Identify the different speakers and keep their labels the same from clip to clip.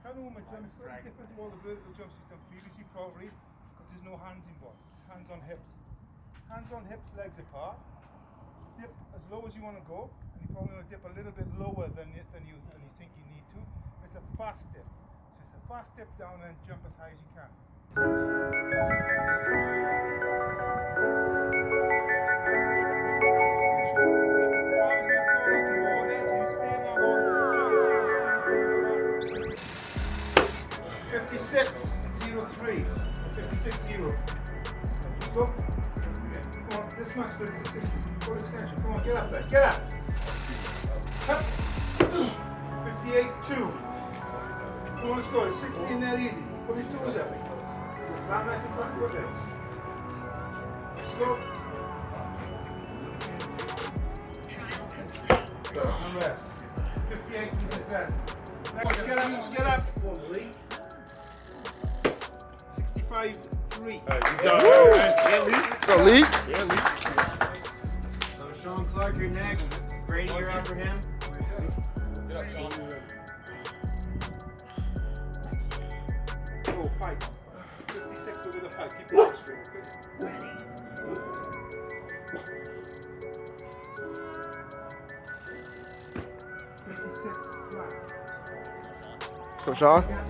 Speaker 1: Kanuma jump slightly different to all the vertical jumps you've done previously, probably, because there's no hands involved. It's hands on hips. Hands on hips, legs apart. Dip as low as you want to go, and you probably want to dip a little bit lower than you, than you than you think you need to. It's a fast dip. So it's a fast dip down and jump as high as you can. 5603. 56-0. Go. Come on, this much, this 60. Full extension. Come on, get up there. Get up. 58-2. Come on, let's go. 16 that easy. 42 is? Not go. 58 2. Get up, get up. Come on, five three. Yeah, Lee. So Lee.
Speaker 2: Yeah, Lee.
Speaker 3: So Sean Clark, you're next. Brady, you're him.
Speaker 1: Get up, Sean. Oh, fight. 56 the. Keep it straight, okay?
Speaker 2: So Sean?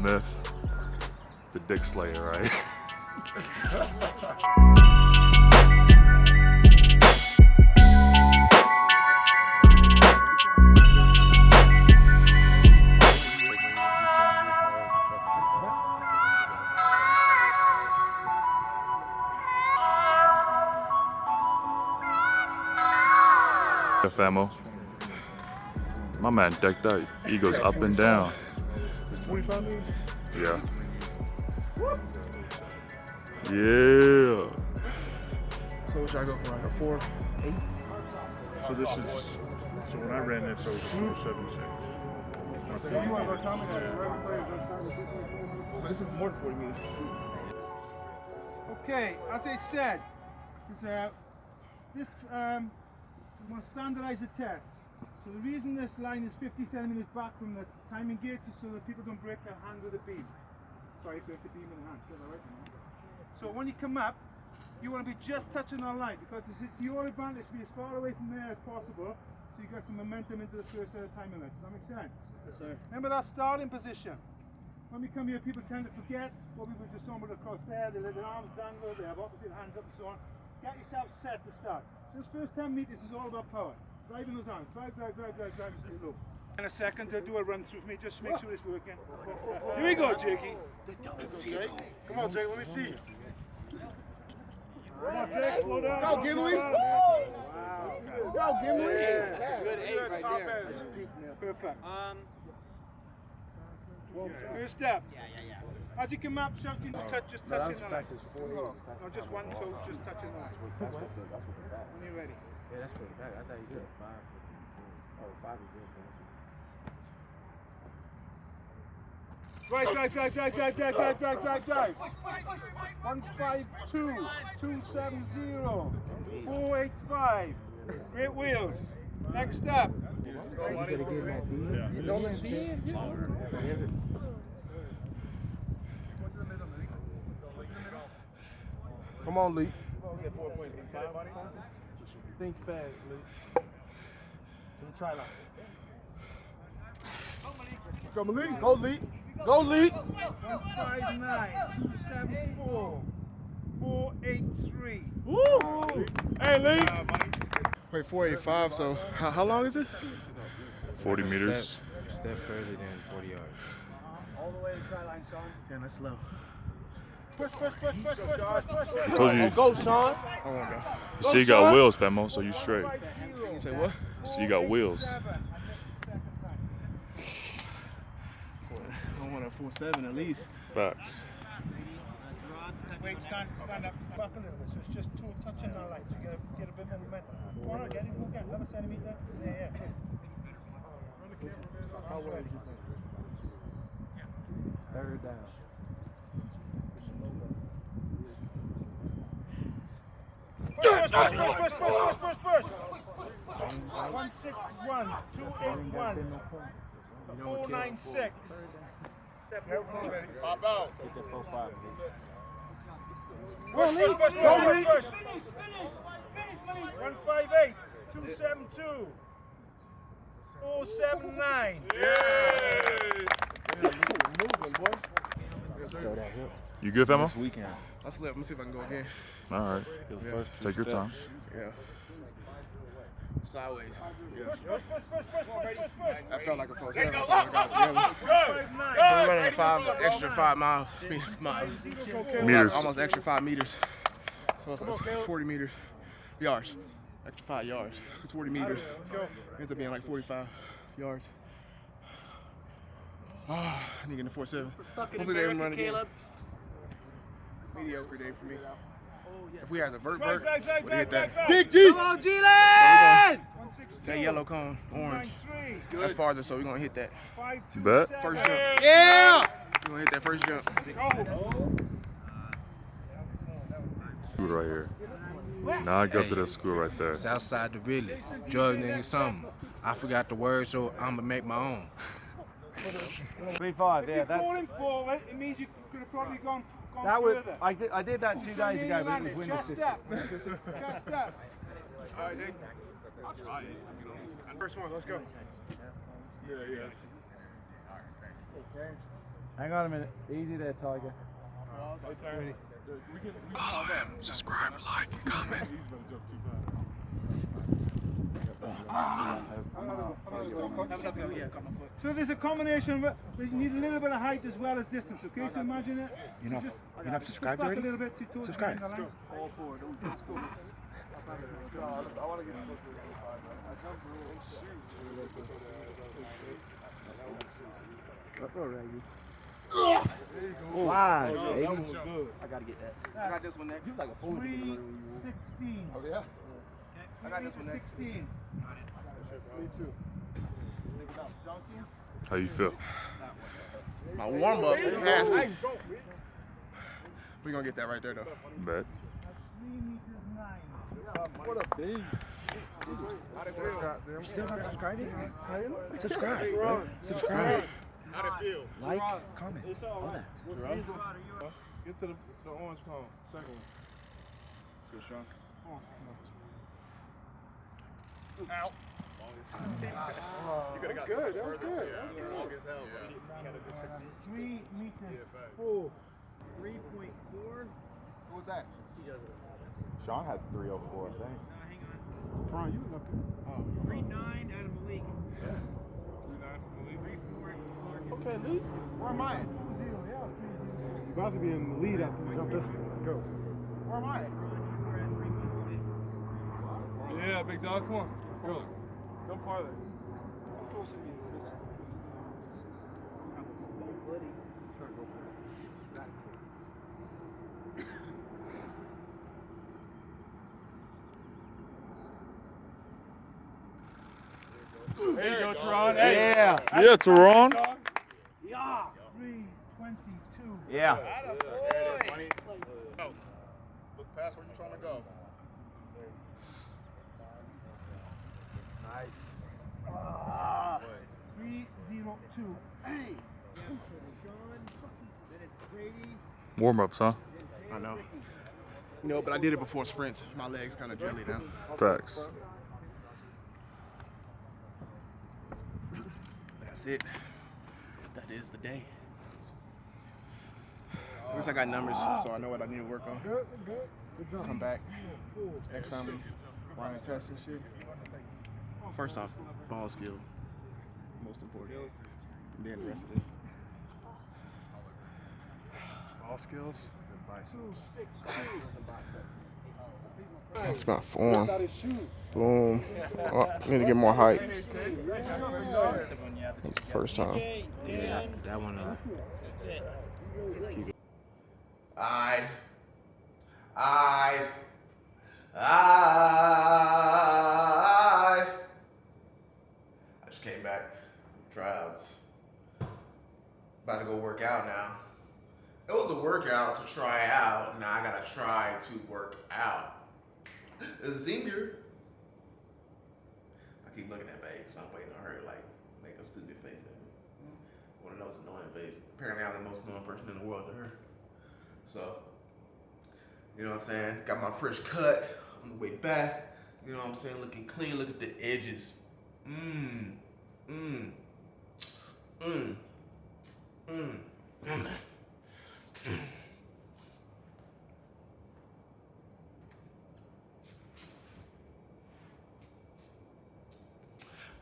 Speaker 4: myth, the Dick Slayer, right? Famo. My man decked out. He goes up and down.
Speaker 5: 45 minutes?
Speaker 4: Yeah. Yeah.
Speaker 2: So what should I go for? Like a four, eight?
Speaker 5: So this is, so when I ran this, I was 476.
Speaker 2: But this is more than 40 meters.
Speaker 1: Okay, as I said, is, uh, this um, we want to standardize the test. So the reason this line is 50 centimeters back from the timing gauge is so that people don't break their hand with the beam. Sorry, break the beam in the hand. Right? So when you come up, you want to be just touching that line because it's to your advantage to be as far away from there as possible so you get some momentum into the first set of timing lines. Does that make sense?
Speaker 5: Yes, sir.
Speaker 1: Remember that starting position. When we come here, people tend to forget what we were just talking about across there. They let their arms dangle, they have opposite hands up and so on. Get yourself set to start. This first 10 meters is all about power. Driving those arms. Drive, drive, drive, drive, drive, and stay low. In a second to do a run through for me, just to make sure it's working. Here we go, Jakey.
Speaker 2: Come on, Jake. Let me see.
Speaker 1: Come on, Jake, slow down.
Speaker 2: Go, Gimli. Let's go, Gimli.
Speaker 3: Good eight right there.
Speaker 1: Perfect.
Speaker 3: Um,
Speaker 1: First step.
Speaker 3: yeah, yeah, yeah.
Speaker 1: As you come up, shout, you touch, just touching the line. No, just one toe, just touching the line.
Speaker 2: That's what the, that's what the back.
Speaker 1: When you're ready.
Speaker 2: Yeah, that's for the back. I thought you said five. Oh, five is good for
Speaker 1: Drive, drive, drive, drive, drive, drive, drive, drive, drive, drive. One five two two seven zero four eight five. Great wheels. Next up.
Speaker 2: You know Miss D? Come on, Lee. Think fast, Lee. To the try line. Come on, Lee. Go, Lee. Go, Lee.
Speaker 1: One five nine two seven four four eight three.
Speaker 5: Hey, Lee.
Speaker 2: Wait, 485, so how, how long is this?
Speaker 4: 40 meters.
Speaker 3: Step further than 40 yards.
Speaker 1: All the way to try line, Sean.
Speaker 2: Damn, that's slow
Speaker 1: push, push, push, push, push, push, push, push.
Speaker 4: Told you.
Speaker 2: Go, son. Oh
Speaker 4: you see, you got wheels, Femo, so you straight.
Speaker 2: Say what?
Speaker 4: So you got wheels.
Speaker 1: I
Speaker 6: want a 4-7 at least.
Speaker 4: Bucks.
Speaker 1: Wait, stand, stand up, back a little bit. So it's just two touching our legs. You get a, get a bit momentum. Why not get it? Another centimeter. Yeah, yeah.
Speaker 6: How well?
Speaker 2: Third down.
Speaker 1: Push, push, push, push, push, push, push, push. One six one, two eight one, four nine six. Pop out.
Speaker 2: Get that four five.
Speaker 1: Push, push, push, push, push, push. One five eight, two seven two, four seven nine.
Speaker 6: Moving, boy. Yes, sir.
Speaker 2: Throw that hip.
Speaker 4: You good, Famo?
Speaker 2: This weekend.
Speaker 6: I slept. Let me see if I can go again.
Speaker 4: All right.
Speaker 6: Yeah.
Speaker 2: first two
Speaker 4: Take your time.
Speaker 6: Yeah. Sideways. Yeah.
Speaker 1: Push, push, push, push, push, push, push, push.
Speaker 6: I felt like a full seven. I felt like I got it.
Speaker 1: Five.
Speaker 6: So running five extra five miles. Miles.
Speaker 4: Meters.
Speaker 6: Almost extra five meters. So it's, it's 40 meters. Yards. Extra five yards. It's 40 meters. Let's go. Ends up being like 45 yards. Ah, I need to get in 4 7. Hopefully they can run again. Mediocre day for me. Oh, if we had the vert
Speaker 1: Drag,
Speaker 6: vert,
Speaker 1: drag, drag,
Speaker 6: would hit that.
Speaker 1: drag, drag.
Speaker 2: Come on, G-Land!
Speaker 1: One six two.
Speaker 6: That yellow cone, orange. That's farther, so we're gonna hit that.
Speaker 1: Five
Speaker 4: Bet.
Speaker 6: First jump.
Speaker 2: Yeah!
Speaker 6: We're gonna hit that first jump.
Speaker 4: School right here. Now I go to that school right there.
Speaker 2: Southside the village. Drug nigga something. I forgot the word, so I'ma make my own.
Speaker 7: Three five,
Speaker 1: If
Speaker 7: yeah.
Speaker 1: you're
Speaker 7: That,
Speaker 1: falling forward, it means you could have probably gone, gone
Speaker 7: that was
Speaker 1: further.
Speaker 7: I did I did that two days ago, but it was wind
Speaker 1: Just
Speaker 7: assisted.
Speaker 1: up. Just up.
Speaker 6: All right, Nick. First one, let's go.
Speaker 7: Hang on a minute. Easy there, Tiger.
Speaker 4: Follow him, subscribe, like, and comment.
Speaker 1: So there's a combination of, but you need a little bit of height as well as distance, okay? So imagine it.
Speaker 3: You're not,
Speaker 1: just-
Speaker 3: you're not
Speaker 1: just
Speaker 3: subscribed already?
Speaker 1: a little bit to towards
Speaker 3: Subscribe.
Speaker 1: the end of the line. All forward. Let's go.
Speaker 3: Five,
Speaker 6: Oh,
Speaker 3: baby.
Speaker 2: I gotta get that.
Speaker 6: I got this one next.
Speaker 2: You like a fool.
Speaker 1: Three sixteen.
Speaker 6: Oh, yeah? I got this one next.
Speaker 1: Sixteen.
Speaker 4: How you feel?
Speaker 6: My warm up passed it. We're gonna get that right there, though.
Speaker 4: Bet.
Speaker 1: Three meters nine.
Speaker 6: What a beast.
Speaker 3: You're still not subscribing? Subscribe, bro. Subscribe.
Speaker 6: How'd it feel?
Speaker 3: Like, comment, all that.
Speaker 6: Get to the, the orange cone. Second one. Good, Sean. Out. You could have got good. That was good. Long as hell,
Speaker 1: Three meters.
Speaker 6: Four. 3.4. What was that?
Speaker 2: Sean had 304, I think. No, hang on.
Speaker 6: Brian, you looking. Oh.
Speaker 3: Three nine out of Malik.
Speaker 6: Okay, lead. Where am I at?
Speaker 1: You're about to be in the lead after you jump this one. Let's go.
Speaker 6: Where am I at?
Speaker 3: You were at three one six.
Speaker 6: Yeah, big dog. Come on. Let's go. Go farther. There you go, Teron. Hey.
Speaker 7: Yeah.
Speaker 4: Yeah, Teron.
Speaker 1: Three twenty-two.
Speaker 7: Yeah.
Speaker 6: Look past where you're trying to go.
Speaker 1: Three two.
Speaker 4: Warm ups, huh?
Speaker 6: I know. You know, but I did it before sprints. My legs kind of jelly now.
Speaker 4: Facts.
Speaker 6: That's it. That is the day. At least I got numbers, so I know what I need to work on. Come back. X time, running tests and shit. First off, ball skill. Most important. And then the rest of this.
Speaker 5: All skills and biceps.
Speaker 6: That's my form. Boom. Oh, need to get more height. That's the first time.
Speaker 2: Yeah, that one. Uh,
Speaker 8: I, I, I. I just came back from tryouts. About to go work out now. It was a workout to try out. Now I gotta try to work out. Zinger. I keep looking at babe because I'm waiting on her like make a stupid face at me. One of those annoying faces. Apparently I'm the most annoying person in the world to her. So, you know what I'm saying? Got my fresh cut on the way back. You know what I'm saying? Looking clean. Look at the edges. Mmm. Mmm. Mmm. Mmm.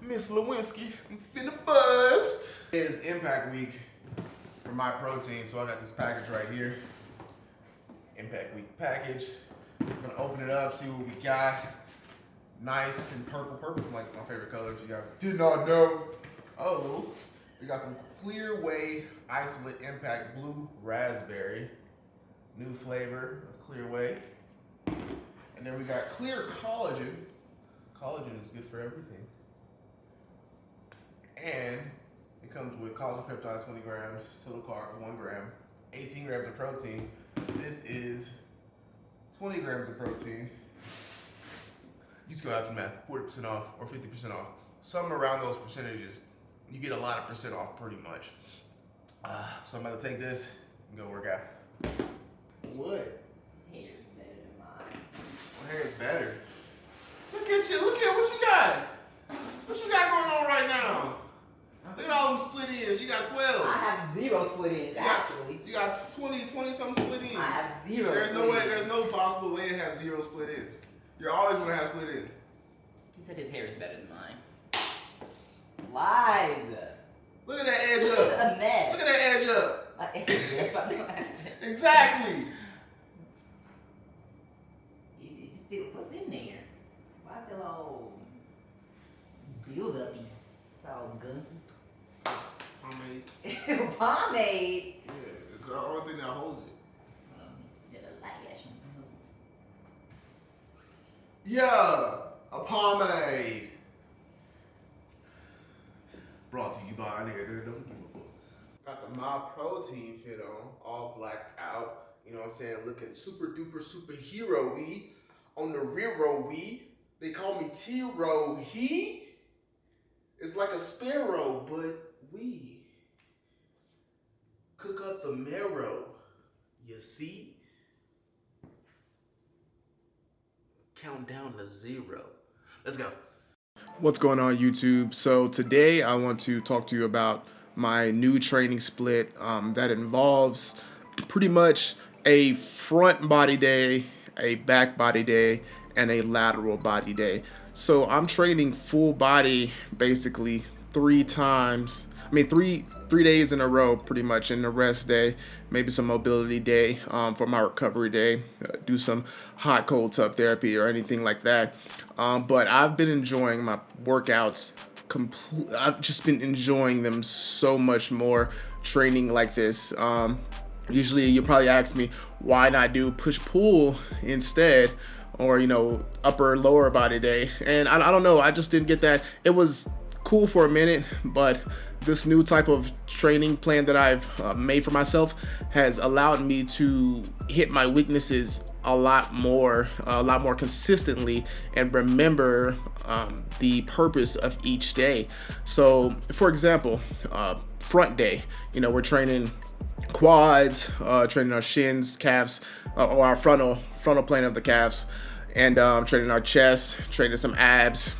Speaker 8: Miss Lewinsky, I'm finna bust. It's Impact Week for Myprotein, so I got this package right here. Impact Week package. I'm gonna open it up, see what we got. Nice and purple. Purple's like my favorite color if you guys did not know. Oh, we got some Clear Whey Isolate Impact Blue Raspberry. New flavor of Clear Whey. And then we got Clear Collagen. Collagen is good for everything. And it comes with collagen peptide 20 grams, total carb 1 gram, 18 grams of protein. This is 20 grams of protein. You just go after math, 40% off or 50% off. Somewhere around those percentages. You get a lot of percent off pretty much. Uh, so I'm about to take this and go work out. What?
Speaker 9: Hair's better than mine.
Speaker 8: My hair is better. Look at you, look at what you got. What you got going on right now? Look at all them split ends. You got 12.
Speaker 9: I have zero split ends,
Speaker 8: You got-
Speaker 9: actually.
Speaker 8: You got 20, 20 something split ends.
Speaker 9: I have zero
Speaker 8: There's
Speaker 9: split
Speaker 8: no way,
Speaker 9: ends.
Speaker 8: there's no possible way to have zero split ends. You're always gonna have split ends.
Speaker 9: He said his hair is better than mine. Lies.
Speaker 8: Look at that edge
Speaker 9: Look
Speaker 8: up.
Speaker 9: the mess.
Speaker 8: Look at that edge up.
Speaker 9: My edge up.
Speaker 8: Exactly.
Speaker 9: You- you still- What's in there? Why I feel all build uppy? It's all gunky.
Speaker 8: Pomade.
Speaker 9: Pomade.
Speaker 8: Yeah, it's the only thing that holds it.
Speaker 9: Um, get a lash on the nose.
Speaker 8: Yeah, a pomade. Brought to you by a nigga that don't give a fuck. Myprotein fit on, all blacked out. You know what I'm saying? Looking super duper superhero y on the rear row we. They call me T-Row he. It's like a sparrow, but we cook up the marrow. You see? Count down to zero. Let's go.
Speaker 6: What's going on YouTube? So today I want to talk to you about my new training split um, that involves pretty much a front body day, a back body day, and a lateral body day. So I'm training full body basically three times. I mean three three days in a row, pretty much. In the rest day, maybe some mobility day um, for my recovery day. Uh, do some hot cold tub therapy or anything like that. Um, but I've been enjoying my workouts. Complete. I've just been enjoying them so much more training like this. Um, usually, you probably ask me why not do push pull instead or you know upper lower body day and I, I don't know i just didn't get that it was cool for a minute but this new type of training plan that i've uh, made for myself has allowed me to hit my weaknesses a lot more a lot more consistently and remember um, the purpose of each day so for example uh, front day you know we're training quads, uh, training our shins, calves, uh, or our frontal frontal plane of the calves, and um, training our chest, training some abs,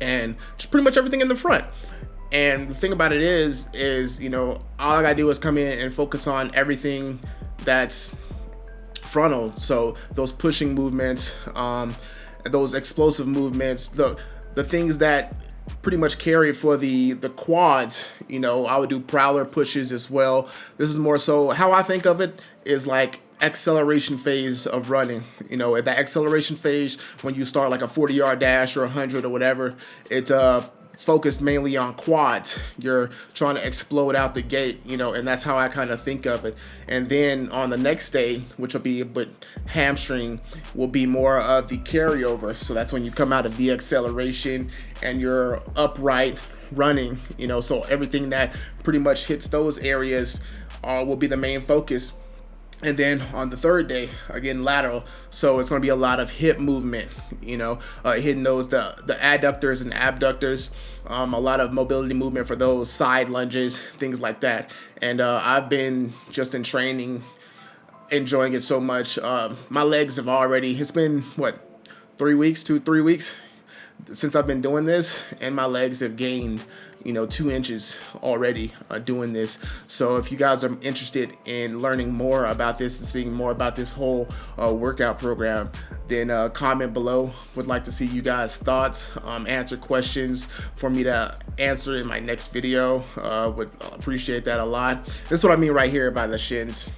Speaker 6: and just pretty much everything in the front. And the thing about it is, is you know, all I gotta do is come in and focus on everything that's frontal. So those pushing movements, um, those explosive movements, the the things that pretty much carry for the the quads. You know, I would do prowler pushes as well. This is more so how I think of it is like acceleration phase of running. You know, at that acceleration phase when you start like a 40 yard dash or 100 or whatever, it's uh focused mainly on quads. You're trying to explode out the gate, you know, and that's how I kind of think of it. And then on the next day, which will be but hamstring, will be more of the carryover. So that's when you come out of the acceleration and you're upright running, you know, so everything that pretty much hits those areas uh, will be the main focus and then on the third day again lateral. So it's going to be a lot of hip movement you know uh, hitting those the the adductors and abductors um, a lot of mobility movement for those side lunges things like that. And uh, I've been just in training enjoying it so much. Uh, my legs have already it's been what three weeks two three weeks since I've been doing this and my legs have gained you know, two inches already uh, doing this. So if you guys are interested in learning more about this and seeing more about this whole uh, workout program, then uh, comment below. Would like to see you guys' thoughts, um, answer questions for me to answer in my next video. Uh, would appreciate that a lot. This is what I mean right here by the shins.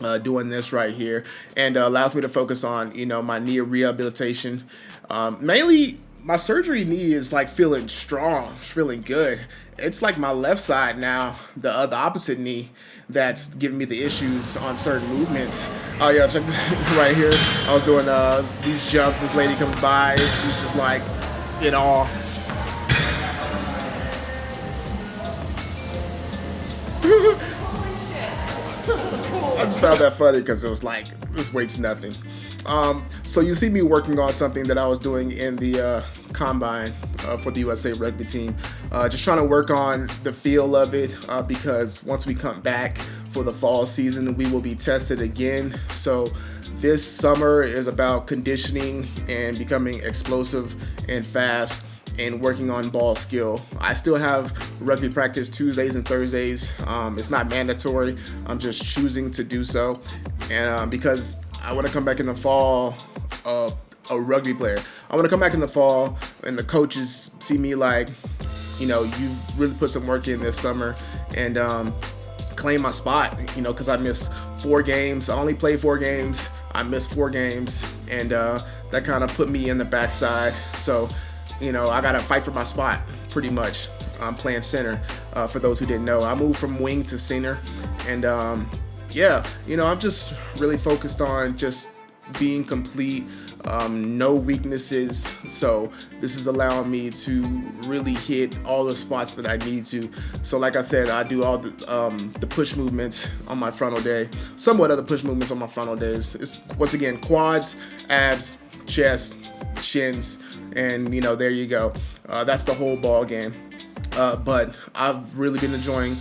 Speaker 6: Uh, doing this right here and uh, allows me to focus on you know my knee rehabilitation um, mainly my surgery knee is like feeling strong, feeling good. It's like my left side now, the uh, the opposite knee, that's giving me the issues on certain movements. Oh yeah, check this right here. I was doing uh, these jumps. This lady comes by. She's just like, in awe. I just found that funny because it was like, this weight's nothing. Um, so you see me working on something that I was doing in the uh, combine uh, for the USA rugby team. Uh, just trying to work on the feel of it uh, because once we come back for the fall season, we will be tested again. So this summer is about conditioning and becoming explosive and fast and working on ball skill. I still have rugby practice Tuesdays and Thursdays. Um, it's not mandatory. I'm just choosing to do so. And um, because I want to come back in the fall uh, a rugby player. I want to come back in the fall and the coaches see me like, you know, you really put some work in this summer and um, claim my spot, you know, because I missed four games. I only played four games. I missed four games and uh, that kind of put me in the backside. So, you know, I got to fight for my spot pretty much. I'm playing center uh, for those who didn't know. I moved from wing to center and um, yeah, you know, I'm just really focused on just being complete, um, no weaknesses. So this is allowing me to really hit all the spots that I need to. So like I said, I do all the, um, the push movements on my frontal day, somewhat other push movements on my frontal days. It's once again, quads, abs, chest, shins, and you know, there you go. Uh, that's the whole ball game. Uh, but I've really been enjoying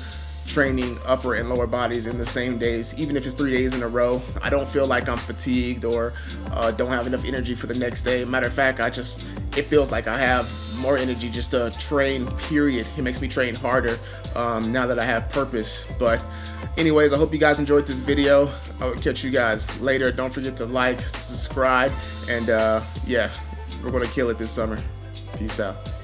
Speaker 6: training upper and lower bodies in the same days, even if it's three days in a row. I don't feel like I'm fatigued or uh, don't have enough energy for the next day. Matter of fact, I just, it feels like I have more energy just to train, period. It makes me train harder um, now that I have purpose. But anyways, I hope you guys enjoyed this video. I'll catch you guys later. Don't forget to like, subscribe, and uh, yeah, we're gonna kill it this summer. Peace out.